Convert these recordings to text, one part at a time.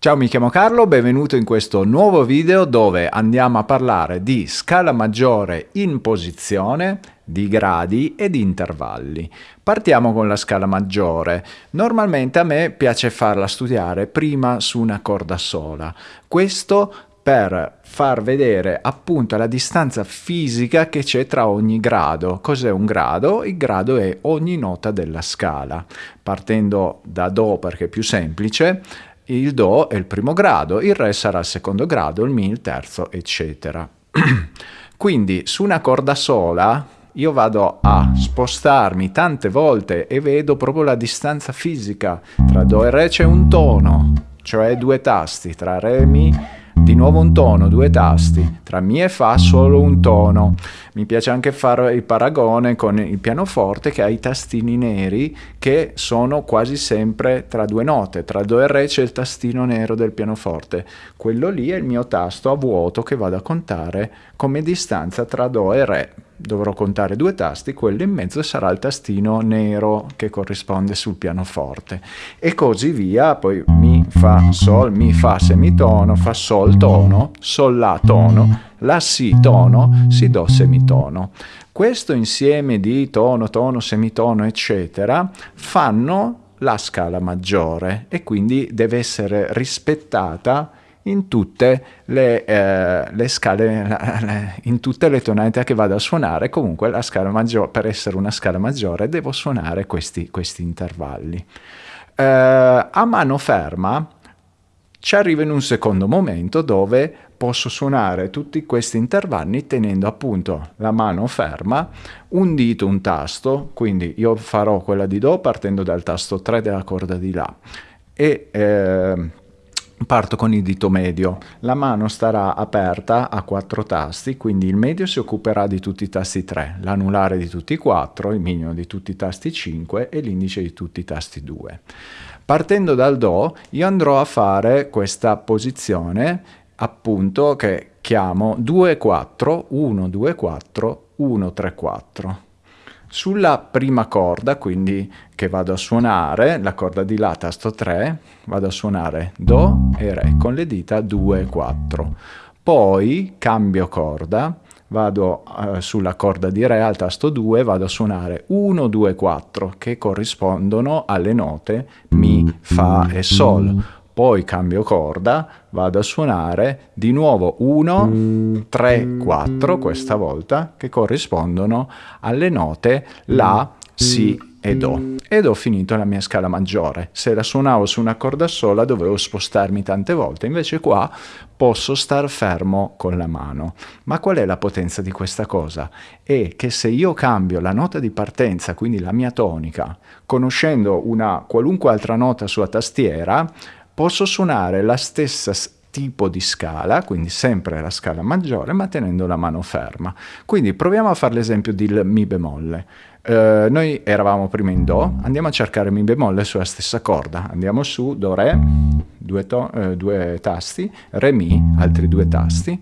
Ciao, mi chiamo Carlo, benvenuto in questo nuovo video dove andiamo a parlare di scala maggiore in posizione, di gradi e di intervalli. Partiamo con la scala maggiore. Normalmente a me piace farla studiare prima su una corda sola. Questo per far vedere appunto la distanza fisica che c'è tra ogni grado. Cos'è un grado? Il grado è ogni nota della scala. Partendo da Do perché è più semplice, il Do è il primo grado, il Re sarà il secondo grado, il Mi il terzo, eccetera. Quindi su una corda sola io vado a spostarmi tante volte e vedo proprio la distanza fisica. Tra Do e Re c'è un tono, cioè due tasti, tra Re e Mi di nuovo un tono, due tasti, tra Mi e Fa solo un tono. Mi piace anche fare il paragone con il pianoforte che ha i tastini neri che sono quasi sempre tra due note, tra Do e Re c'è il tastino nero del pianoforte, quello lì è il mio tasto a vuoto che vado a contare come distanza tra Do e Re. Dovrò contare due tasti, quello in mezzo sarà il tastino nero che corrisponde sul pianoforte. E così via, poi mi, fa, sol, mi, fa, semitono, fa, sol, tono, sol, la, tono, la, si, tono, si, do, semitono. Questo insieme di tono, tono, semitono, eccetera, fanno la scala maggiore e quindi deve essere rispettata in tutte le, eh, le scale, in tutte le tonalità che vado a suonare, comunque la scala maggiore, per essere una scala maggiore devo suonare questi, questi intervalli. Eh, a mano ferma ci arrivo in un secondo momento dove posso suonare tutti questi intervalli tenendo appunto la mano ferma, un dito, un tasto, quindi io farò quella di Do partendo dal tasto 3 della corda di La e eh, Parto con il dito medio, la mano starà aperta a quattro tasti, quindi il medio si occuperà di tutti i tasti 3, l'anulare di tutti i 4, il mignolo di tutti i tasti 5 e l'indice di tutti i tasti 2. Partendo dal Do io andrò a fare questa posizione appunto che chiamo 2-4, 1-2-4, 1-3-4. Sulla prima corda, quindi che vado a suonare, la corda di La, tasto 3, vado a suonare Do e Re con le dita 2 e 4. Poi cambio corda, vado uh, sulla corda di Re al tasto 2, vado a suonare 1, 2, 4 che corrispondono alle note Mi, Fa e Sol poi cambio corda, vado a suonare di nuovo 1, 3, 4 questa volta, che corrispondono alle note La, Si e Do. Ed ho finito la mia scala maggiore. Se la suonavo su una corda sola dovevo spostarmi tante volte, invece qua posso star fermo con la mano. Ma qual è la potenza di questa cosa? È che se io cambio la nota di partenza, quindi la mia tonica, conoscendo una qualunque altra nota sulla tastiera, posso suonare la stessa tipo di scala, quindi sempre la scala maggiore, ma tenendo la mano ferma. Quindi proviamo a fare l'esempio del Mi bemolle. Uh, noi eravamo prima in Do, andiamo a cercare Mi bemolle sulla stessa corda, andiamo su Do Re, due, uh, due tasti, Re Mi, altri due tasti,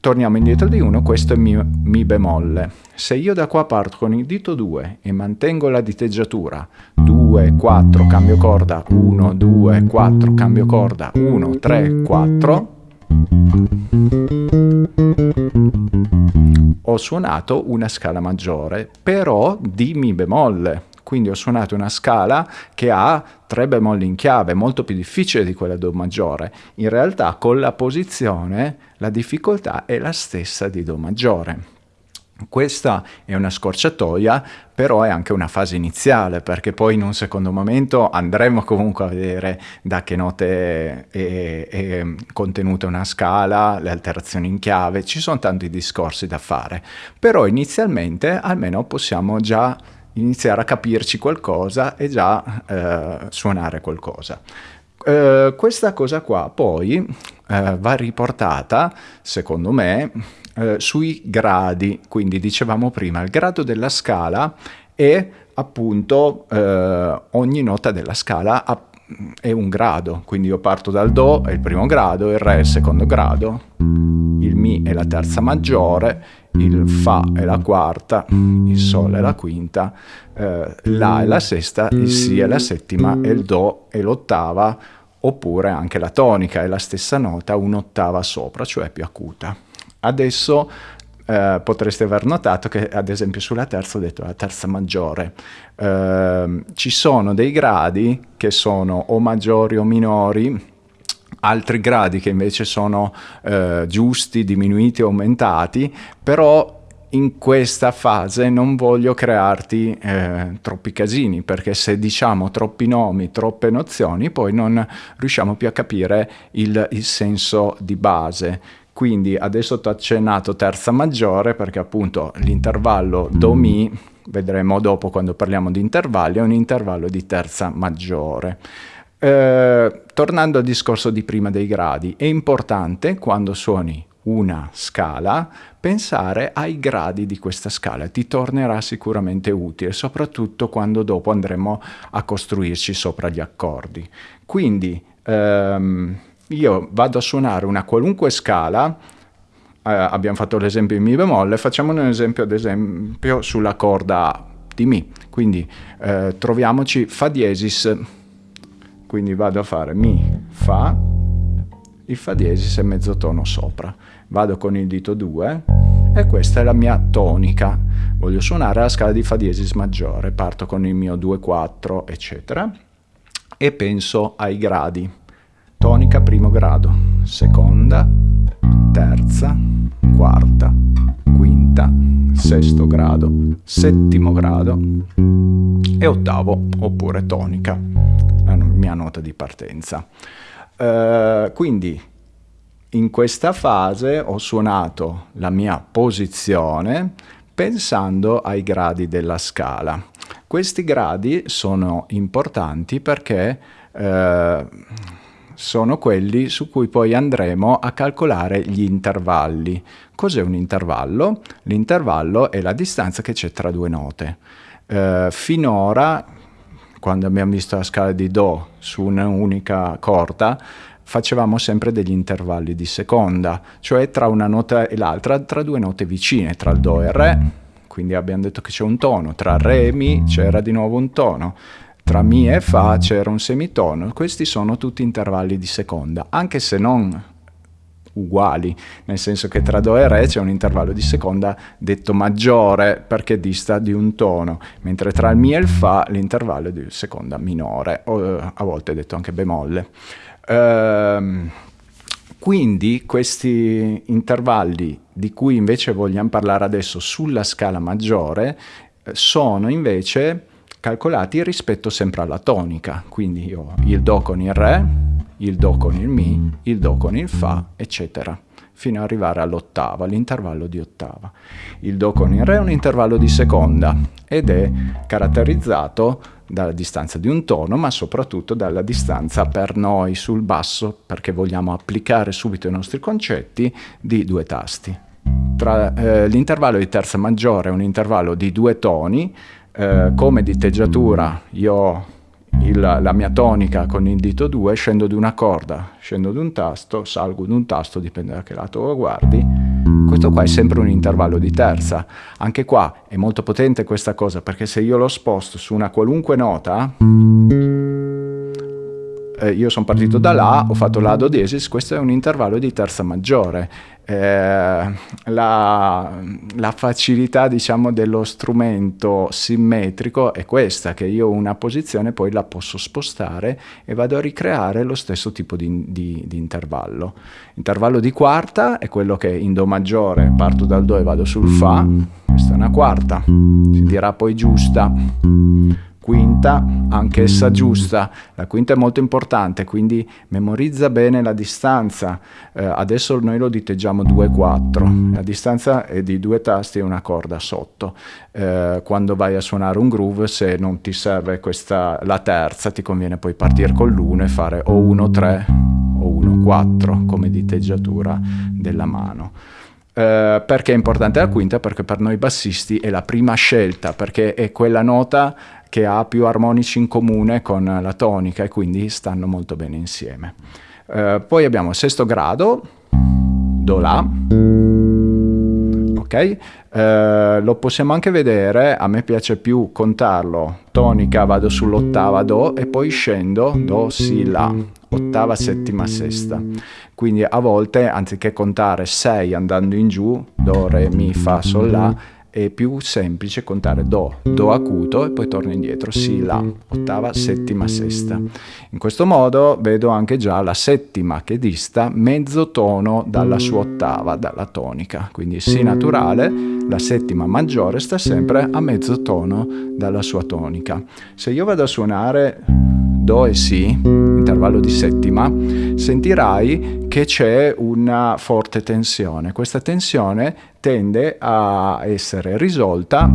torniamo indietro di 1, questo è mi, mi, bemolle. Se io da qua parto con il dito 2 e mantengo la diteggiatura 2, 4, cambio corda, 1, 2, 4, cambio corda, 1, 3, 4, ho suonato una scala maggiore, però di Mi bemolle. Quindi ho suonato una scala che ha tre bemolli in chiave, molto più difficile di quella Do maggiore. In realtà con la posizione la difficoltà è la stessa di Do maggiore. Questa è una scorciatoia, però è anche una fase iniziale, perché poi in un secondo momento andremo comunque a vedere da che note è, è contenuta una scala, le alterazioni in chiave, ci sono tanti discorsi da fare. Però inizialmente almeno possiamo già iniziare a capirci qualcosa e già eh, suonare qualcosa. Eh, questa cosa qua poi eh, va riportata, secondo me, eh, sui gradi. Quindi dicevamo prima, il grado della scala è appunto eh, ogni nota della scala è un grado, quindi io parto dal Do, è il primo grado, il Re è il secondo grado, il Mi è la terza maggiore, il Fa è la quarta, il Sol è la quinta, eh, La è la sesta, il Si è la settima e il Do è l'ottava, oppure anche la tonica è la stessa nota un'ottava sopra, cioè più acuta. Adesso eh, potreste aver notato che ad esempio sulla terza ho detto la terza maggiore. Eh, ci sono dei gradi che sono o maggiori o minori, altri gradi che invece sono eh, giusti, diminuiti aumentati, però in questa fase non voglio crearti eh, troppi casini, perché se diciamo troppi nomi, troppe nozioni, poi non riusciamo più a capire il, il senso di base. Quindi adesso ti ho accennato terza maggiore perché appunto l'intervallo Do-Mi, vedremo dopo quando parliamo di intervalli, è un intervallo di terza maggiore. Eh, tornando al discorso di prima dei gradi, è importante quando suoni una scala pensare ai gradi di questa scala, ti tornerà sicuramente utile, soprattutto quando dopo andremo a costruirci sopra gli accordi. Quindi ehm, io vado a suonare una qualunque scala, eh, abbiamo fatto l'esempio in Mi bemolle, facciamo un esempio ad esempio sulla corda di Mi, quindi eh, troviamoci Fa diesis, quindi vado a fare Mi, Fa, il Fa diesis e mezzo tono sopra, vado con il dito 2 e questa è la mia tonica, voglio suonare la scala di Fa diesis maggiore, parto con il mio 2-4 eccetera e penso ai gradi. Tonica primo grado, seconda, terza, quarta, quinta, sesto grado, settimo grado e ottavo oppure tonica, la mia nota di partenza. Uh, quindi in questa fase ho suonato la mia posizione pensando ai gradi della scala. Questi gradi sono importanti perché eh, sono quelli su cui poi andremo a calcolare gli intervalli. Cos'è un intervallo? L'intervallo è la distanza che c'è tra due note. Eh, finora, quando abbiamo visto la scala di Do su un'unica corda, facevamo sempre degli intervalli di seconda, cioè tra una nota e l'altra, tra due note vicine, tra il Do e il Re, quindi abbiamo detto che c'è un tono, tra Re e Mi c'era di nuovo un tono, tra Mi e Fa c'era un semitono, questi sono tutti intervalli di seconda, anche se non uguali, nel senso che tra Do e Re c'è un intervallo di seconda detto maggiore perché dista di un tono, mentre tra il Mi e il Fa l'intervallo è di seconda minore, o eh, a volte detto anche bemolle. Ehm, quindi questi intervalli di cui invece vogliamo parlare adesso sulla scala maggiore eh, sono invece calcolati rispetto sempre alla tonica, quindi io il Do con il Re, il Do con il Mi, il Do con il Fa, eccetera, fino ad arrivare all'ottava, l'intervallo di ottava. Il Do con il Re è un intervallo di seconda ed è caratterizzato dalla distanza di un tono, ma soprattutto dalla distanza per noi sul basso, perché vogliamo applicare subito i nostri concetti, di due tasti. Eh, l'intervallo di terza maggiore è un intervallo di due toni, eh, come diteggiatura io ho il, la mia tonica con il dito 2, scendo di una corda, scendo di un tasto, salgo di un tasto, dipende da che lato lo guardi. Questo qua è sempre un intervallo di terza. Anche qua è molto potente questa cosa, perché se io lo sposto su una qualunque nota, eh, io sono partito da La, ho fatto La Do diesis, questo è un intervallo di terza maggiore. Eh, la, la, facilità diciamo dello strumento simmetrico è questa che io una posizione poi la posso spostare e vado a ricreare lo stesso tipo di, di, di intervallo intervallo di quarta è quello che in Do maggiore parto dal Do e vado sul Fa questa è una quarta si dirà poi giusta quinta, anch'essa giusta. La quinta è molto importante, quindi memorizza bene la distanza. Eh, adesso noi lo diteggiamo 2-4, la distanza è di due tasti e una corda sotto. Eh, quando vai a suonare un groove, se non ti serve questa, la terza, ti conviene poi partire con l'1 e fare o 1-3 o 1-4 come diteggiatura della mano. Uh, perché è importante la quinta? Perché per noi bassisti è la prima scelta, perché è quella nota che ha più armonici in comune con la tonica e quindi stanno molto bene insieme. Uh, poi abbiamo sesto grado, Do La, ok? Eh, lo possiamo anche vedere, a me piace più contarlo, tonica vado sull'ottava Do e poi scendo Do, Si, La, ottava, settima, sesta. Quindi a volte anziché contare 6 andando in giù, Do, Re, Mi, Fa, Sol, La, è più semplice contare Do, Do acuto e poi torno indietro, Si, La, ottava, settima, sesta. In questo modo vedo anche già la settima che dista mezzo tono dalla sua ottava, dalla tonica. Quindi Si naturale, la settima maggiore sta sempre a mezzo tono dalla sua tonica. Se io vado a suonare Do e Si, intervallo di settima, sentirai che c'è una forte tensione. Questa tensione tende a essere risolta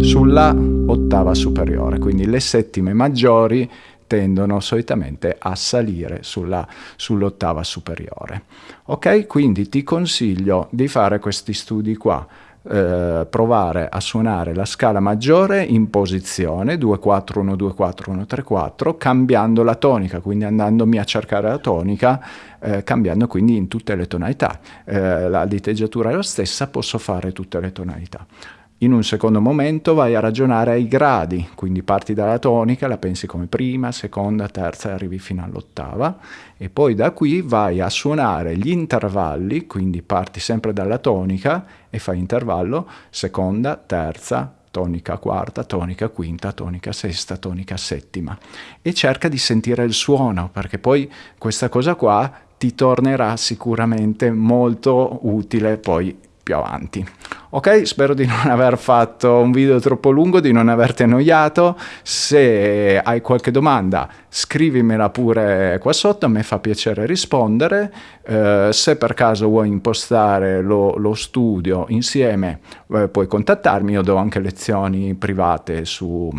sulla ottava superiore, quindi le settime maggiori tendono solitamente a salire sull'ottava superiore. Ok? Quindi ti consiglio di fare questi studi qua. Eh, provare a suonare la scala maggiore in posizione 2-4-1, 2-4-1, 3-4 cambiando la tonica, quindi andandomi a cercare la tonica eh, cambiando quindi in tutte le tonalità. Eh, la diteggiatura è la stessa, posso fare tutte le tonalità. In un secondo momento vai a ragionare ai gradi, quindi parti dalla tonica, la pensi come prima, seconda, terza e arrivi fino all'ottava e poi da qui vai a suonare gli intervalli, quindi parti sempre dalla tonica e fai intervallo seconda, terza, tonica quarta, tonica quinta, tonica sesta, tonica settima e cerca di sentire il suono perché poi questa cosa qua ti tornerà sicuramente molto utile poi più avanti. Ok, spero di non aver fatto un video troppo lungo, di non averti annoiato. Se hai qualche domanda scrivimela pure qua sotto, a me fa piacere rispondere. Eh, se per caso vuoi impostare lo, lo studio insieme eh, puoi contattarmi, io do anche lezioni private su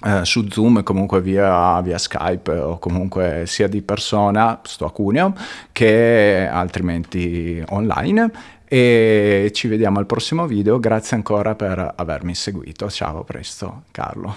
Uh, su Zoom comunque via, via, Skype o comunque sia di persona, sto a Cuneo, che altrimenti online e ci vediamo al prossimo video, grazie ancora per avermi seguito, ciao, a presto, Carlo.